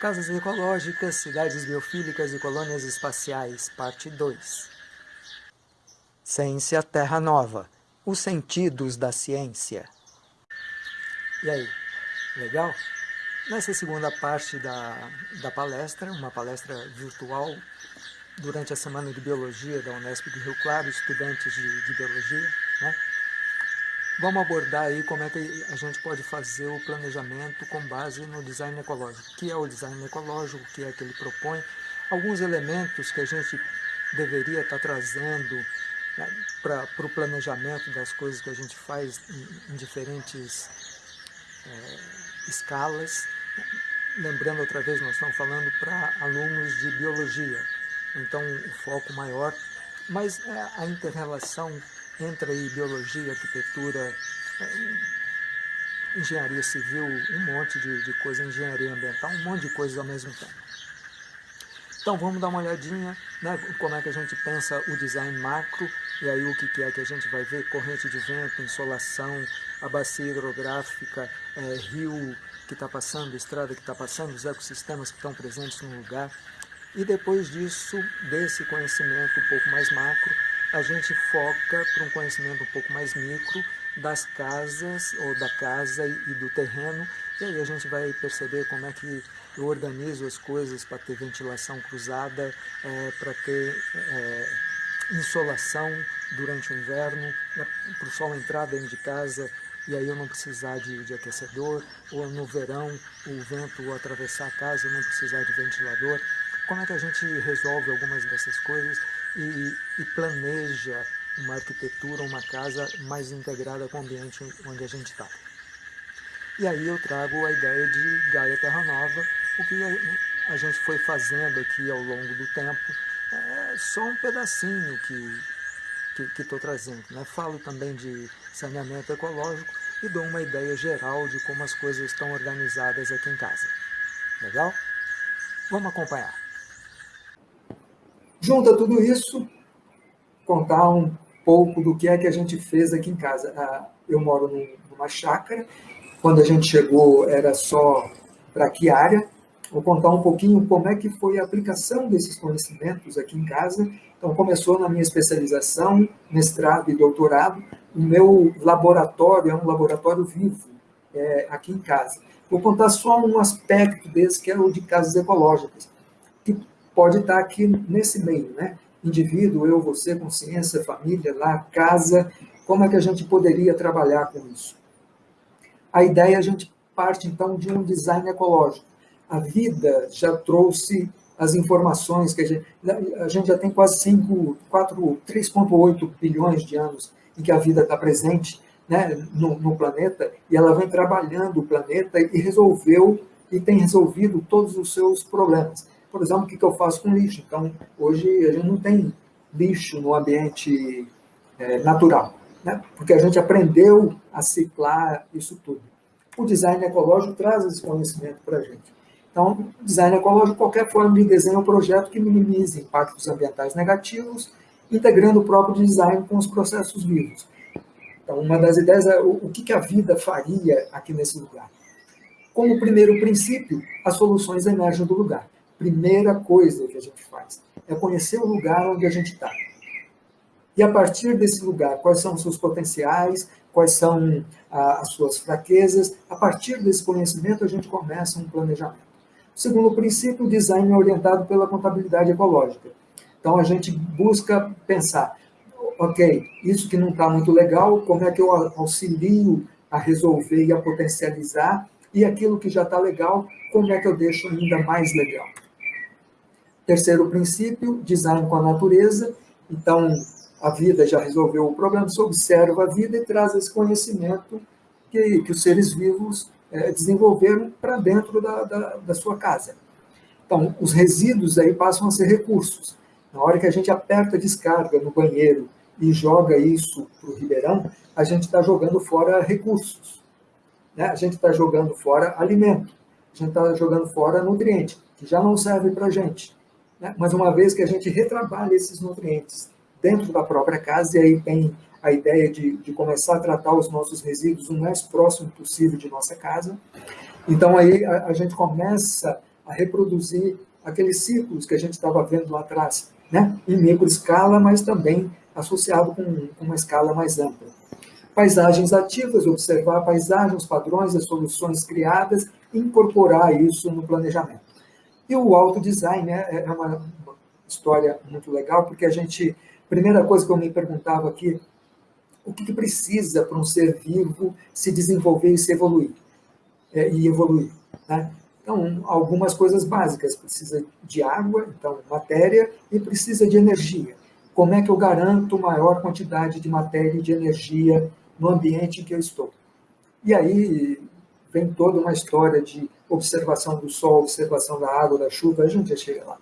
Casas Ecológicas, Cidades Biofílicas e Colônias Espaciais, Parte 2 Ciência Terra Nova, os sentidos da ciência. E aí, legal? Nessa segunda parte da, da palestra, uma palestra virtual durante a Semana de Biologia da Unesp de Rio Claro, estudantes de, de Biologia, né? Vamos abordar aí como é que a gente pode fazer o planejamento com base no design ecológico. O que é o design ecológico, o que é que ele propõe, alguns elementos que a gente deveria estar trazendo né, para o planejamento das coisas que a gente faz em, em diferentes é, escalas. Lembrando outra vez, nós estamos falando para alunos de biologia, então o foco maior, mas é a interrelação entra aí biologia, arquitetura, é, engenharia civil, um monte de, de coisa, engenharia ambiental, um monte de coisas ao mesmo tempo. Então vamos dar uma olhadinha, né, como é que a gente pensa o design macro, e aí o que, que é que a gente vai ver, corrente de vento, insolação, a bacia hidrográfica, é, rio que está passando, estrada que está passando, os ecossistemas que estão presentes no lugar. E depois disso, desse conhecimento um pouco mais macro, a gente foca para um conhecimento um pouco mais micro das casas, ou da casa e do terreno, e aí a gente vai perceber como é que eu organizo as coisas para ter ventilação cruzada, é, para ter é, insolação durante o inverno, né, para o sol entrar dentro de casa e aí eu não precisar de, de, aquecedor, ou no verão o vento atravessar a casa e não precisar de ventilador. Como é que a gente resolve algumas dessas coisas e, e planeja uma arquitetura, uma casa mais integrada com o ambiente onde a gente está. E aí eu trago a ideia de Gaia Terra Nova, o que a, gente foi fazendo aqui ao longo do tempo, é só um pedacinho que estou trazendo. Né? Falo também de saneamento ecológico e dou uma ideia geral de como as coisas estão organizadas aqui em casa. Legal? Vamos acompanhar. Junta tudo isso, contar um pouco do que é que a gente fez aqui em casa. Ah, eu moro numa chácara, quando a gente chegou era só para que área. Vou contar um pouquinho como é que foi a aplicação desses conhecimentos aqui em casa. Então, começou na minha especialização, mestrado e doutorado. O meu laboratório é um laboratório vivo é, aqui em casa. Vou contar só um aspecto desse, que é o de casas ecológicas, que pode estar aqui nesse meio, né? Indivíduo, eu, você, consciência, família, lá, casa, como é que a gente poderia trabalhar com isso? A ideia, a gente parte, então, de um design ecológico. A vida já trouxe as informações que a gente, a gente já tem quase 5, 4, 3,8 bilhões de anos em que a vida está presente né, no, no, planeta, e ela vem trabalhando o planeta e resolveu, e tem resolvido todos os seus problemas por exemplo, o que, eu faço com lixo. Então, hoje a gente não tem lixo no ambiente é, natural, né? porque a gente aprendeu a ciclar isso tudo. O design ecológico traz esse conhecimento para a gente. Então, design ecológico, qualquer forma de desenho ou projeto que minimize impactos ambientais negativos, integrando o próprio design com os processos vivos. Então, uma das ideias é o que a vida faria aqui nesse lugar. Como primeiro princípio, as soluções emergem do lugar primeira coisa que a gente faz é conhecer o lugar onde a gente está. E a partir desse lugar, quais são os seus potenciais, quais são as suas fraquezas, a partir desse conhecimento a gente começa um planejamento. O segundo princípio, o design é orientado pela contabilidade ecológica. Então a gente busca pensar, ok, isso que não está muito legal, como é que eu auxilio a resolver e a potencializar, e aquilo que já está legal, como é que eu deixo ainda mais legal. Terceiro princípio, design com a natureza. Então, a vida já resolveu o problema, você observa a vida e traz esse conhecimento que, que os seres vivos é, desenvolveram para dentro da, da, da sua casa. Então, os resíduos aí passam a ser recursos. Na hora que a gente aperta a descarga no banheiro e joga isso para o ribeirão, a gente está jogando fora recursos. Né? A gente está jogando fora alimento. A gente está jogando fora nutriente, que já não serve para a gente né? mas uma vez que a gente retrabalha esses nutrientes dentro da própria casa, e aí tem a ideia de, de começar a tratar os nossos resíduos o mais próximo possível de nossa casa, então aí a, a gente começa a reproduzir aqueles ciclos que a gente estava vendo lá atrás, né? em microescala, mas também associado com, uma escala mais ampla. Paisagens ativas, observar paisagens, padrões, as soluções criadas incorporar isso no planejamento. E o autodesign né, é uma história muito legal, porque a gente, primeira coisa que eu me perguntava aqui, o que, que precisa para um ser vivo se desenvolver e se evoluir? É, e evoluir, né? Então, algumas coisas básicas, precisa de água, então matéria, e precisa de energia. Como é que eu garanto maior quantidade de matéria e de energia no ambiente em que eu estou? E aí vem toda uma história de observação do sol, observação da água, da chuva, a gente já chega lá.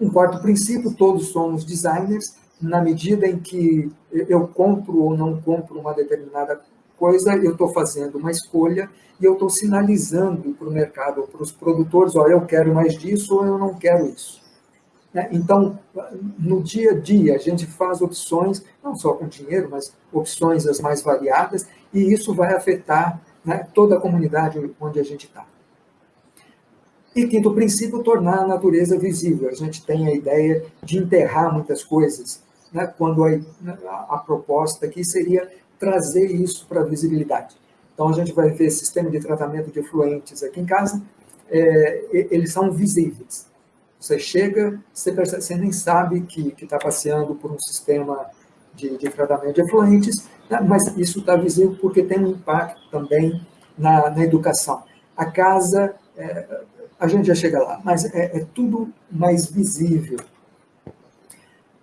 Um quarto princípio, todos somos designers, na medida em que eu compro ou não compro uma determinada coisa, eu estou fazendo uma escolha e eu estou sinalizando para o mercado, para os produtores, olha, eu quero mais disso ou eu não quero isso. Né? Então, no dia a dia, a gente faz opções, não só com dinheiro, mas opções as mais variadas, e isso vai afetar né, toda a comunidade onde a gente está. E quinto princípio, tornar a natureza visível. A gente tem a ideia de enterrar muitas coisas, né, quando a, a, a proposta aqui seria trazer isso para a visibilidade. Então, a gente vai ver sistema de tratamento de efluentes aqui em casa, é, eles são visíveis. Você chega, você, percebe, você nem sabe que está passeando por um sistema de, de tratamento de efluentes, né? mas isso está visível porque tem um impacto também na, na educação. A casa, é, a gente já chega lá, mas é, é tudo mais visível.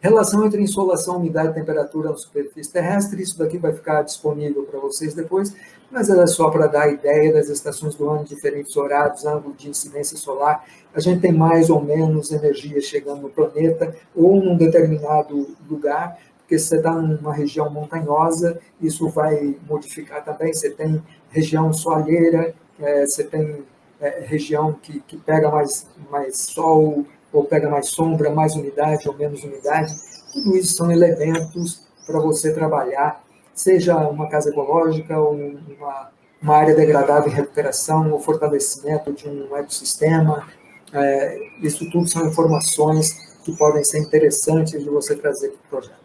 Relação entre insolação, umidade e temperatura na superfície terrestre, isso daqui vai ficar disponível para vocês depois, mas é só para dar ideia das estações do ano, diferentes horários, ângulo de incidência solar. A gente tem mais ou menos energia chegando no planeta ou num determinado lugar, porque se você está numa região montanhosa, isso vai modificar também. Você tem região soalheira, é, você tem é, região que, que pega mais, mais sol, ou pega mais sombra, mais umidade ou menos umidade. Tudo isso são elementos para você trabalhar, seja uma casa ecológica ou uma, uma área degradada em recuperação ou fortalecimento de um ecossistema. É, isso tudo são informações que podem ser interessantes de você trazer para o projeto.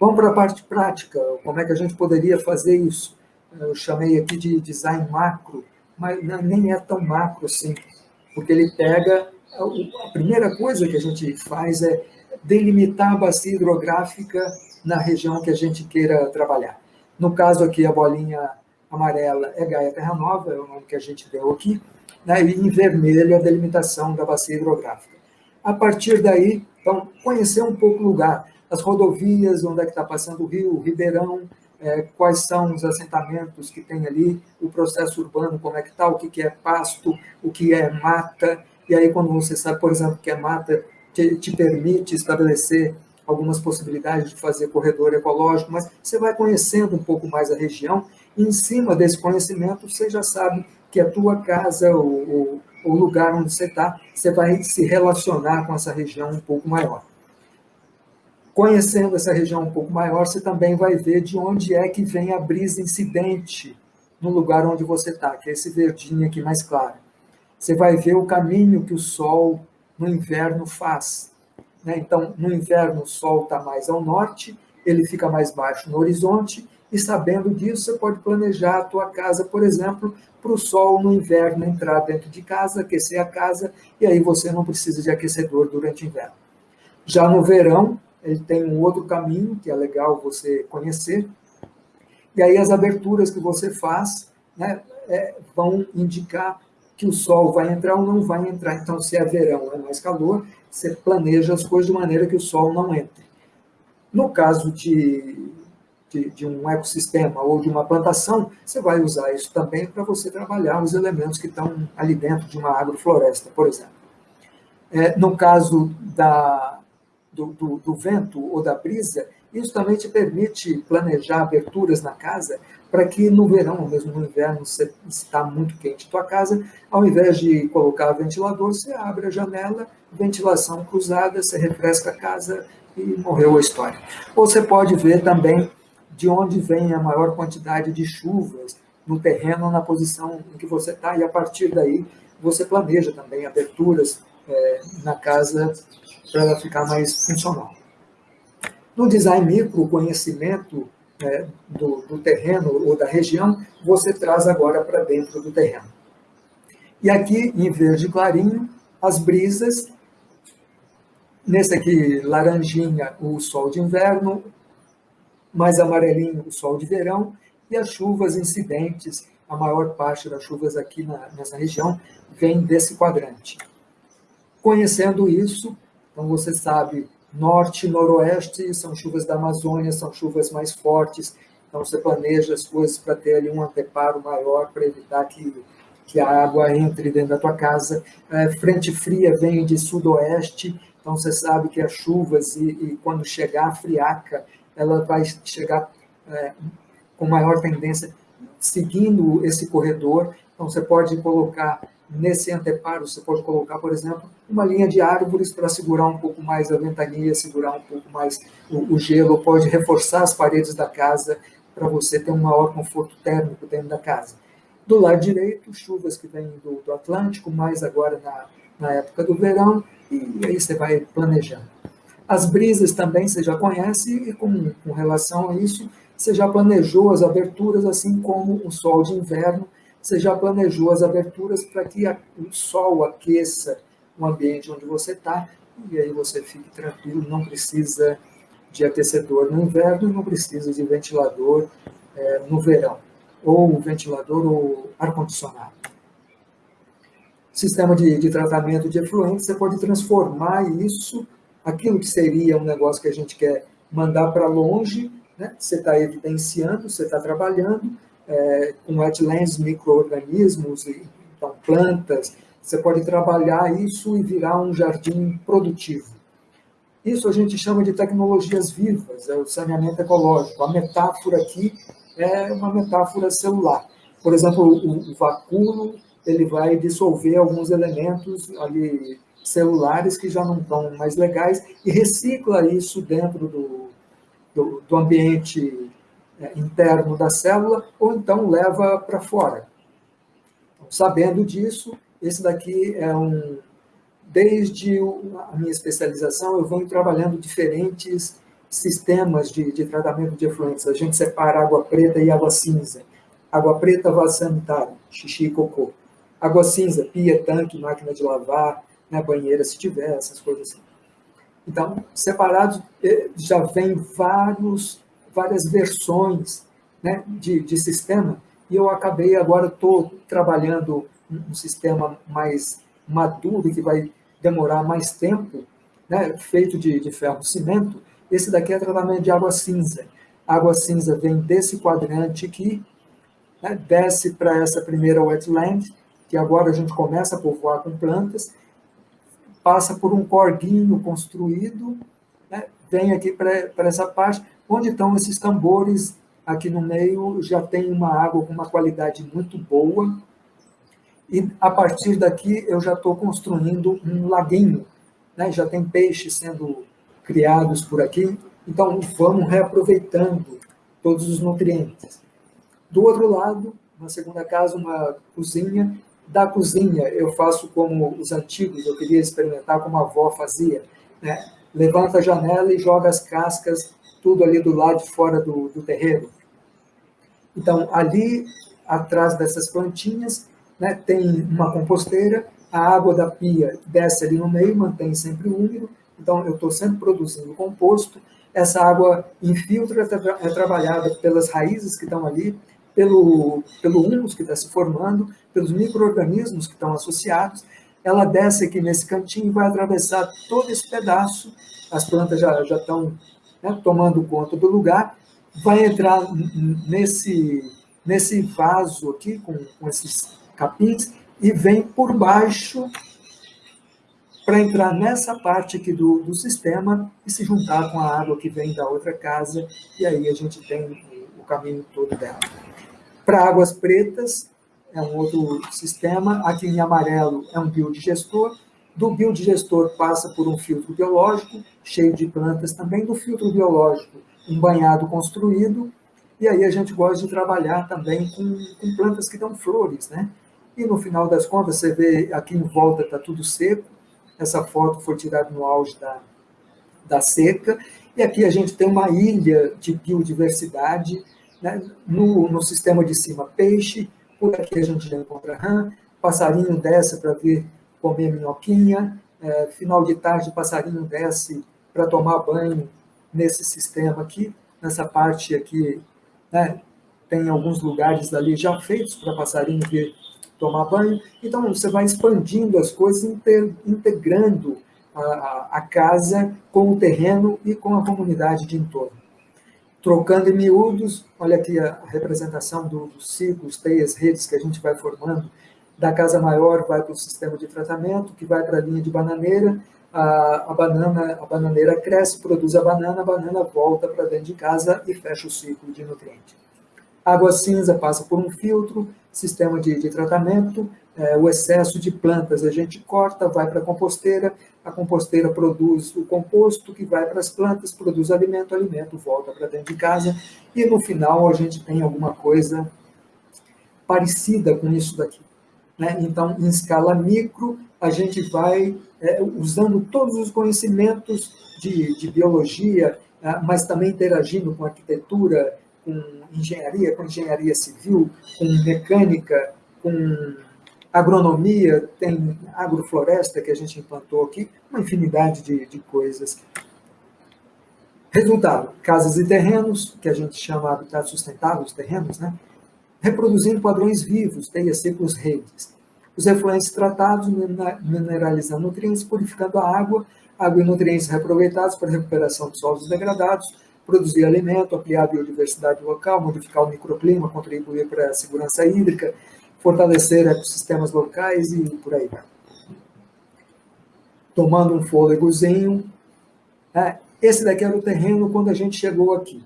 Vamos para a parte prática, como é que a gente poderia fazer isso? Eu chamei aqui de design macro, mas nem é tão macro assim, porque ele pega a primeira coisa que a gente faz é delimitar a bacia hidrográfica na região que a gente queira trabalhar. No caso aqui, a bolinha amarela é Gaia Terra Nova, é o nome que a gente deu aqui, né? e em vermelho a delimitação da bacia hidrográfica. A partir daí, então, conhecer um pouco o lugar, as rodovias, onde é que está passando o rio, o ribeirão, é, quais são os assentamentos que tem ali, o processo urbano, como é que está, o que, que é pasto, o que é mata, e aí, quando você sabe, por exemplo, que a mata te, te permite estabelecer algumas possibilidades de fazer corredor ecológico, mas você vai conhecendo um pouco mais a região, e em cima desse conhecimento, você já sabe que a tua casa, o, o lugar onde você está, você vai se relacionar com essa região um pouco maior. Conhecendo essa região um pouco maior, você também vai ver de onde é que vem a brisa incidente no lugar onde você está, que é esse verdinho aqui mais claro você vai ver o caminho que o Sol no inverno faz. Né? Então, no inverno, o Sol está mais ao norte, ele fica mais baixo no horizonte, e sabendo disso, você pode planejar a tua casa, por exemplo, para o Sol no inverno entrar dentro de casa, aquecer a casa, e aí você não precisa de aquecedor durante o inverno. Já no verão, ele tem um outro caminho, que é legal você conhecer, e aí as aberturas que você faz né, é, vão indicar que o sol vai entrar ou não vai entrar. Então, se é verão, é mais calor, você planeja as coisas de maneira que o sol não entre. No caso de, de, de um ecossistema ou de uma plantação, você vai usar isso também para você trabalhar os elementos que estão ali dentro de uma agrofloresta, por exemplo. É, no caso da, do, do, do vento ou da brisa, isso também te permite planejar aberturas na casa para que no verão, mesmo no inverno, se está muito quente tua casa, ao invés de colocar ventilador, você abre a janela, ventilação cruzada, você refresca a casa e morreu a história. Ou você pode ver também de onde vem a maior quantidade de chuvas no terreno, na posição em que você está, e a partir daí você planeja também aberturas é, na casa para ela ficar mais funcional. No design micro, o conhecimento é, do, do terreno ou da região, você traz agora para dentro do terreno. E aqui, em verde clarinho, as brisas. Nesse aqui, laranjinha, o sol de inverno, mais amarelinho, o sol de verão, e as chuvas incidentes, a maior parte das chuvas aqui na, nessa região vem desse quadrante. Conhecendo isso, então você sabe, norte e noroeste são chuvas da Amazônia, são chuvas mais fortes, então você planeja as coisas para ter ali um anteparo maior para evitar que, que a água entre dentro da tua casa. É, frente fria vem de sudoeste, então você sabe que as chuvas e, e quando chegar a friaca, ela vai chegar é, com maior tendência seguindo esse corredor. Então você pode colocar Nesse anteparo, você pode colocar, por exemplo, uma linha de árvores para segurar um pouco mais a ventania, segurar um pouco mais o, o gelo, pode reforçar as paredes da casa para você ter um maior conforto térmico dentro da casa. Do lado direito, chuvas que vêm do, do Atlântico, mais agora na, na época do verão, e aí você vai planejando. As brisas também você já conhece, e com, com relação a isso, você já planejou as aberturas, assim como o sol de inverno, você já planejou as aberturas para que o sol aqueça o ambiente onde você está, e aí você fique tranquilo, não precisa de aquecedor no inverno, não precisa de ventilador é, no verão, ou ventilador ou ar-condicionado. Sistema de, de tratamento de efluentes, você pode transformar isso, aquilo que seria um negócio que a gente quer mandar para longe, né? você está evidenciando, você está trabalhando, é, com wetlands, micro-organismos, então plantas, você pode trabalhar isso e virar um jardim produtivo. Isso a gente chama de tecnologias vivas, é o saneamento ecológico. A metáfora aqui é uma metáfora celular. Por exemplo, o, o vacúolo ele vai dissolver alguns elementos ali celulares que já não estão mais legais e recicla isso dentro do, do, do ambiente interno da célula, ou então leva para fora. Então, sabendo disso, esse daqui é um. Desde a minha especialização, eu venho trabalhando diferentes sistemas de, de tratamento de efluentes. A gente separa água preta e água cinza. Água preta, vaso sanitário, xixi e cocô. Água cinza, pia, tanque, máquina de lavar, né, banheira se tiver, essas coisas assim. Então, separados, eh, já vem vários várias versões né, de, de sistema, e eu acabei agora, estou trabalhando um, sistema mais maduro, que vai demorar mais tempo, né, feito de, de ferro-cimento, esse daqui é tratamento de água cinza. A água cinza vem desse quadrante aqui, né, desce para essa primeira wetland, que agora a gente começa a povoar com plantas, passa por um corguinho construído, né, vem aqui para essa parte, Onde estão esses tambores? Aqui no meio já tem uma água com uma qualidade muito boa. E a partir daqui eu já estou construindo um laguinho. Né? Já tem peixes sendo criados por aqui. Então vamos reaproveitando todos os nutrientes. Do outro lado, na segunda casa, uma cozinha. Da cozinha eu faço como os antigos, eu queria experimentar como a avó fazia. Né? Levanta a janela e joga as cascas tudo ali do lado de fora do, do terreno. Então, ali atrás dessas plantinhas, né, tem uma composteira, a água da pia desce ali no meio, mantém sempre úmido, então eu estou sempre produzindo composto, essa água infiltra, é trabalhada pelas raízes que estão ali, pelo, pelo humus que está se formando, pelos micro-organismos que estão associados, ela desce aqui nesse cantinho e vai atravessar todo esse pedaço, as plantas já, já estão né, tomando conta do lugar, vai entrar nesse, nesse vaso aqui, com, com esses capins, e vem por baixo para entrar nessa parte aqui do, do sistema e se juntar com a água que vem da outra casa, e aí a gente tem o caminho todo dela. Para águas pretas, é um outro sistema, aqui em amarelo é um biodigestor, do biodigestor passa por um filtro biológico, cheio de plantas também, do filtro biológico, um banhado construído, e aí a gente gosta de trabalhar também com, com plantas que dão flores, né? e no final das contas, você vê aqui em volta está tudo seco, essa foto foi tirada no auge da, da seca, e aqui a gente tem uma ilha de biodiversidade, né? no, no sistema de cima peixe, por aqui a gente já encontra rã, passarinho desce para ver comer minhoquinha, é, final de tarde passarinho desce para tomar banho nesse sistema aqui, nessa parte aqui, né, tem alguns lugares ali já feitos para passarinho vir tomar banho, então você vai expandindo as coisas, integrando a, a casa com o terreno e com a comunidade de entorno. Trocando em miúdos, olha aqui a representação dos ciclos, teias, redes que a gente vai formando, da casa maior vai para o sistema de tratamento, que vai para a linha de bananeira, a, a, banana, a bananeira cresce, produz a banana, a banana volta para dentro de casa e fecha o ciclo de nutriente. Água cinza passa por um filtro, sistema de, de tratamento, é, o excesso de plantas a gente corta, vai para a composteira, a composteira produz o composto que vai para as plantas, produz alimento, alimento volta para dentro de casa, e no final a gente tem alguma coisa parecida com isso daqui. Né? Então, em escala micro, a gente vai é, usando todos os conhecimentos de, de biologia, é, mas também interagindo com arquitetura, com engenharia, com engenharia civil, com mecânica, com agronomia, tem agrofloresta que a gente implantou aqui, uma infinidade de, de coisas. Resultado, casas e terrenos, que a gente chama habitat sustentável, os terrenos, né? Reproduzindo padrões vivos, teias secos redes. Os efluentes tratados, mineralizando nutrientes, purificando a água, água e nutrientes reaproveitados para recuperação de solos degradados, produzir alimento, ampliar a biodiversidade local, modificar o microclima, contribuir para a segurança hídrica, fortalecer ecossistemas locais e por aí vai. Tomando um fôlegozinho. Né? Esse daqui era o terreno quando a gente chegou aqui.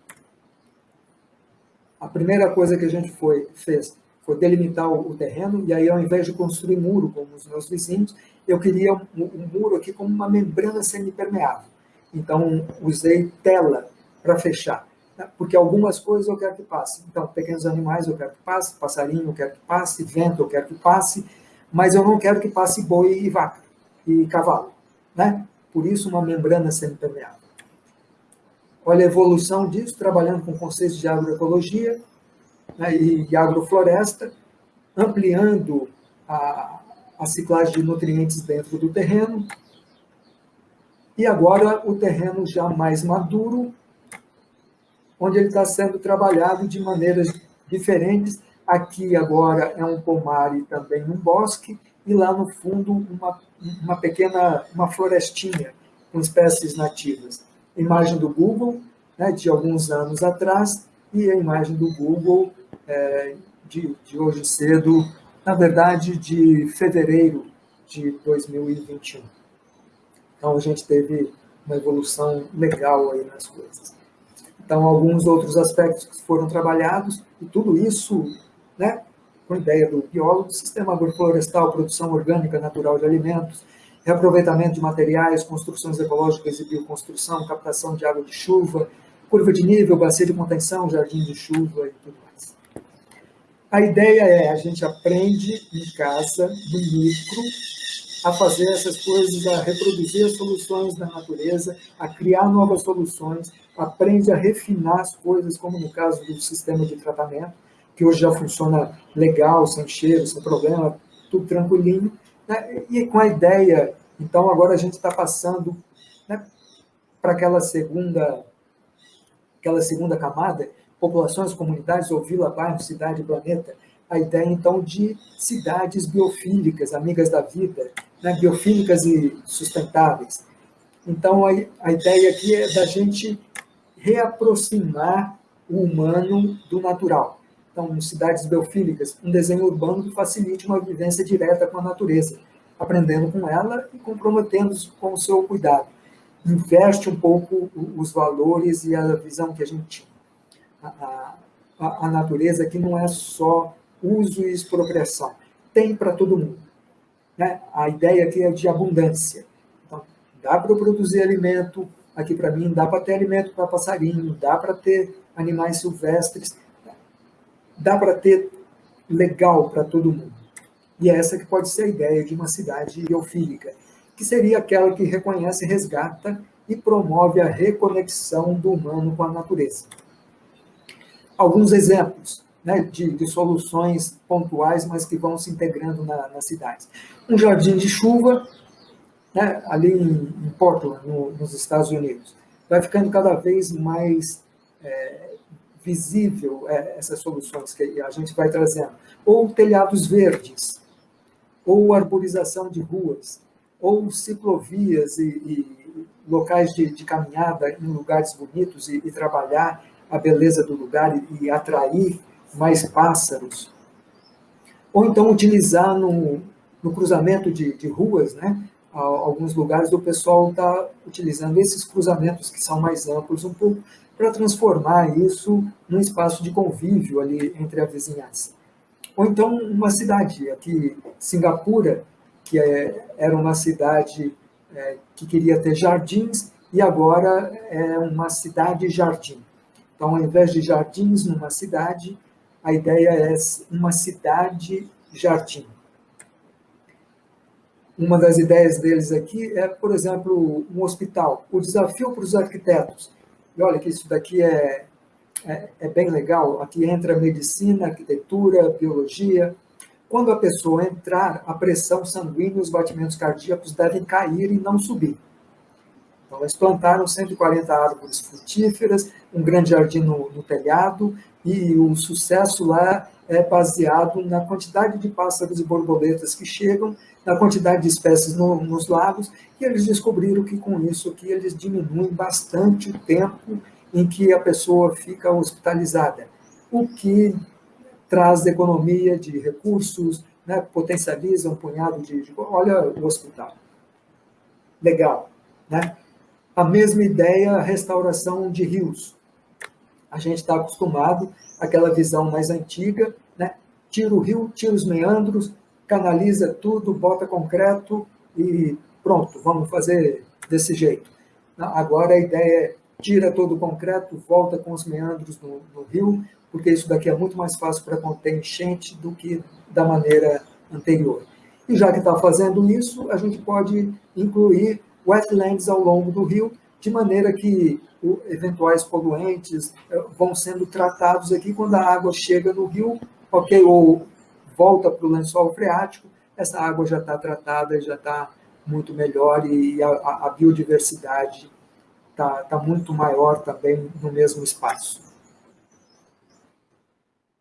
A primeira coisa que a gente foi, fez foi delimitar o, o terreno, e aí ao invés de construir muro como os meus vizinhos, eu queria um, um muro aqui como uma membrana semipermeável. Então, usei tela para fechar, né? porque algumas coisas eu quero que passe. Então, pequenos animais eu quero que passe, passarinho eu quero que passe, vento eu quero que passe, mas eu não quero que passe boi e vaca e cavalo. Né? Por isso, uma membrana semipermeável. Olha a evolução disso, trabalhando com conceitos de agroecologia né, e, e agrofloresta, ampliando a, a ciclagem de nutrientes dentro do terreno. E agora o terreno já mais maduro, onde ele está sendo trabalhado de maneiras diferentes. Aqui agora é um pomar e também um bosque, e lá no fundo uma, uma pequena uma florestinha com espécies nativas imagem do Google, né, de alguns anos atrás, e a imagem do Google é, de, de hoje cedo, na verdade, de fevereiro de 2021. Então, a gente teve uma evolução legal aí nas coisas. Então, alguns outros aspectos que foram trabalhados, e tudo isso, né, com a ideia do biólogo, sistema agroflorestal, produção orgânica natural de alimentos, reaproveitamento de materiais, construções ecológicas e bioconstrução, captação de água de chuva, curva de nível, bacia de contenção, jardim de chuva e tudo mais. A ideia é, a gente aprende em casa, no micro, a fazer essas coisas, a reproduzir as soluções da natureza, a criar novas soluções, aprende a refinar as coisas, como no caso do sistema de tratamento, que hoje já funciona legal, sem cheiro, sem problema, tudo tranquilinho, né? E com a ideia, então agora a gente está passando né, para aquela segunda, aquela segunda camada, populações, comunidades ou vila, bairro, cidade, planeta, a ideia então de cidades biofílicas, amigas da vida, né, biofílicas e sustentáveis. Então a, a ideia aqui é da gente reaproximar o humano do natural. Então, cidades biofílicas, um desenho urbano que facilite uma vivência direta com a natureza, aprendendo com ela e comprometendo-se com o seu cuidado. Investe um pouco os valores e a visão que a gente. A, a, a natureza aqui não é só uso e expropriação, tem para todo mundo. Né? A ideia aqui é de abundância. Então, dá para produzir alimento, aqui para mim, dá para ter alimento para passarinho, dá para ter animais silvestres, dá para ter legal para todo mundo. E é essa que pode ser a ideia de uma cidade biofílica, que seria aquela que reconhece, resgata e promove a reconexão do humano com a natureza. Alguns exemplos né, de, de, soluções pontuais, mas que vão se integrando na, nas cidades. Um jardim de chuva, né, ali em, em Portland, no, nos Estados Unidos, vai ficando cada vez mais é, visível é, essas soluções que a gente vai trazendo. Ou telhados verdes, ou arborização de ruas, ou ciclovias e, e locais de, de, caminhada em lugares bonitos e, e, trabalhar a beleza do lugar e, e atrair mais pássaros. Ou então utilizar no, no cruzamento de, de ruas, né? alguns lugares o pessoal está utilizando esses cruzamentos que são mais amplos um pouco para transformar isso num espaço de convívio ali entre a vizinhança. Ou então uma cidade, aqui Singapura, que é, era uma cidade é, que queria ter jardins e agora é uma cidade-jardim. Então, ao invés de jardins numa cidade, a ideia é uma cidade-jardim. Uma das ideias deles aqui é, por exemplo, um hospital. O desafio para os arquitetos. E olha que isso daqui é, é, é bem legal. Aqui entra medicina, arquitetura, biologia. Quando a pessoa entrar, a pressão sanguínea e os batimentos cardíacos devem cair e não subir. Então, eles plantaram 140 árvores frutíferas, um grande jardim no, no telhado, e o sucesso lá é baseado na quantidade de pássaros e borboletas que chegam, na quantidade de espécies no, nos lagos, e eles descobriram que com isso aqui eles diminuem bastante o tempo em que a pessoa fica hospitalizada, o que traz economia de recursos, né, potencializa um punhado de, de... Olha o hospital. Legal, né? A mesma ideia, restauração de rios. A gente está acostumado àquela visão mais antiga, né? tira o rio, tira os meandros, canaliza tudo, bota concreto e pronto, vamos fazer desse jeito. Agora a ideia é tira todo o concreto, volta com os meandros no, no rio, porque isso daqui é muito mais fácil para conter enchente do que da maneira anterior. E já que está fazendo isso, a gente pode incluir wetlands ao longo do rio, de maneira que eventuais poluentes eh, vão sendo tratados aqui quando a água chega no rio, ok, ou volta para o lençol freático, essa água já está tratada, já está muito melhor e a, a biodiversidade está tá muito maior também no mesmo espaço.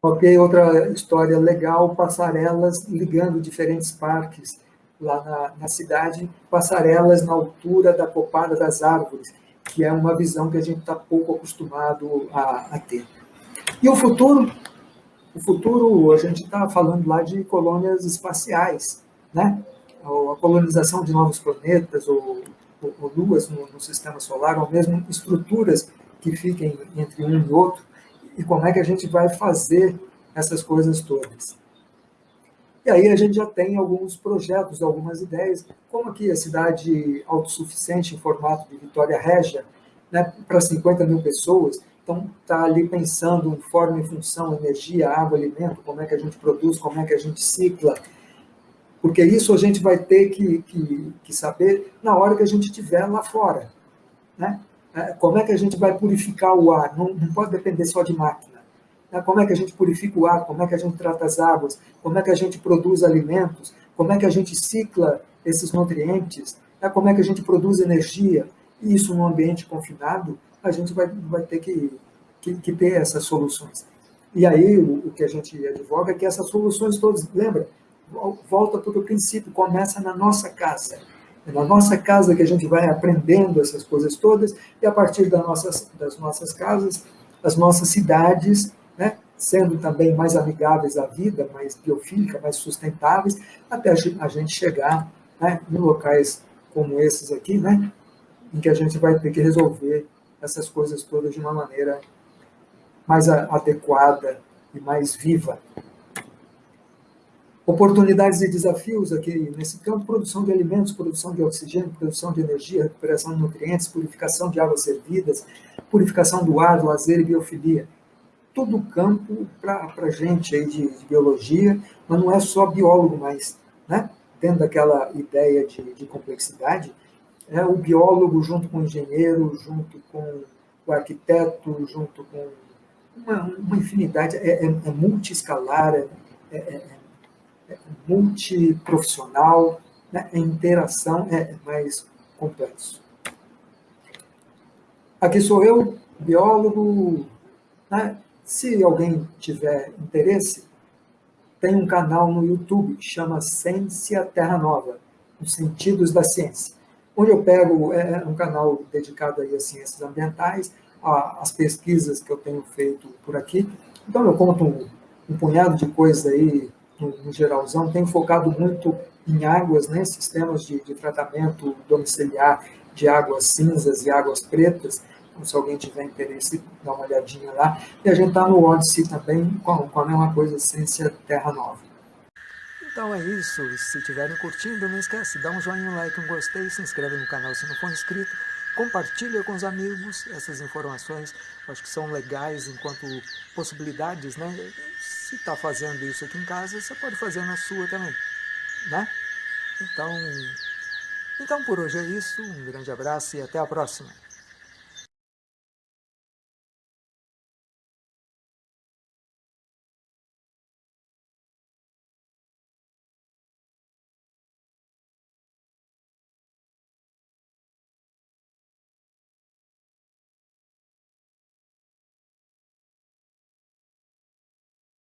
Ok, outra história legal, passarelas ligando diferentes parques lá na, na cidade, passarelas na altura da copada das árvores, que é uma visão que a gente está pouco acostumado a, a, ter. E o futuro? O futuro, a gente está falando lá de colônias espaciais, né? a colonização de novos planetas ou, ou, ou luas no, no, sistema solar, ou mesmo estruturas que fiquem entre um e outro, e como é que a gente vai fazer essas coisas todas. E aí a gente já tem alguns projetos, algumas ideias, como aqui a cidade autossuficiente em formato de Vitória Régia, né, para 50 mil pessoas, então está ali pensando em forma e função, energia, água, alimento, como é que a gente produz, como é que a gente cicla, porque isso a gente vai ter que, que, que saber na hora que a gente estiver lá fora. Né? É, como é que a gente vai purificar o ar? Não, não pode depender só de máquina. Né? como é que a gente purifica o ar, como é que a gente trata as águas, como é que a gente produz alimentos, como é que a gente cicla esses nutrientes, né? como é que a gente produz energia, e isso num ambiente confinado, a gente vai, vai ter que, que, que ter essas soluções. E aí o, o, que a gente advoga é que essas soluções todas, lembra, volta para o princípio, começa na nossa casa. É na nossa casa que a gente vai aprendendo essas coisas todas, e a partir das nossas, das nossas casas, as nossas cidades né? sendo também mais amigáveis à vida, mais biofílica, mais sustentáveis, até a gente chegar né, em locais como esses aqui, né, em que a gente vai ter que resolver essas coisas todas de uma maneira mais adequada e mais viva. Oportunidades e desafios aqui nesse campo, produção de alimentos, produção de oxigênio, produção de energia, recuperação de nutrientes, purificação de águas servidas, purificação do ar, lazer e biofilia todo o campo para a gente aí de, de, biologia, mas não é só biólogo, mas né, dentro daquela ideia de, de complexidade, é o biólogo junto com o engenheiro, junto com o arquiteto, junto com uma, uma infinidade, é, é, é multiescalar, é, é, é, é multiprofissional, né? a interação é mais complexo. Aqui sou eu, biólogo. Né? Se alguém tiver interesse, tem um canal no YouTube chama Ciência Terra Nova, os sentidos da ciência, onde eu pego, é, um canal dedicado aí ciências ambientais, às pesquisas que eu tenho feito por aqui. Então eu conto um, um punhado de coisas aí no, no, geralzão, tenho focado muito em águas, né, sistemas de, de tratamento domiciliar de águas cinzas e águas pretas, então, se alguém tiver interesse, dá uma olhadinha lá. E a gente está no Odyssey também, com, com a mesma coisa, Ciência Terra Nova. Então é isso. Se estiverem curtindo, não esquece, dá um joinha, um like, um gostei, se inscreve no canal se não for inscrito, compartilha com os amigos essas informações, acho que são legais enquanto possibilidades, né? Se está fazendo isso aqui em casa, você pode fazer na sua também, né? Então, então por hoje é isso, um grande abraço e até a próxima.